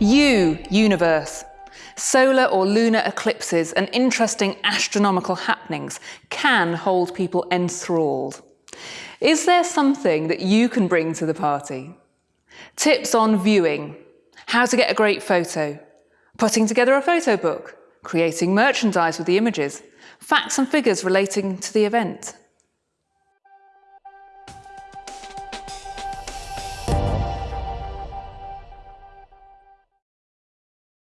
You, universe. Solar or lunar eclipses and interesting astronomical happenings can hold people enthralled. Is there something that you can bring to the party? Tips on viewing, how to get a great photo, putting together a photo book, creating merchandise with the images, facts and figures relating to the event.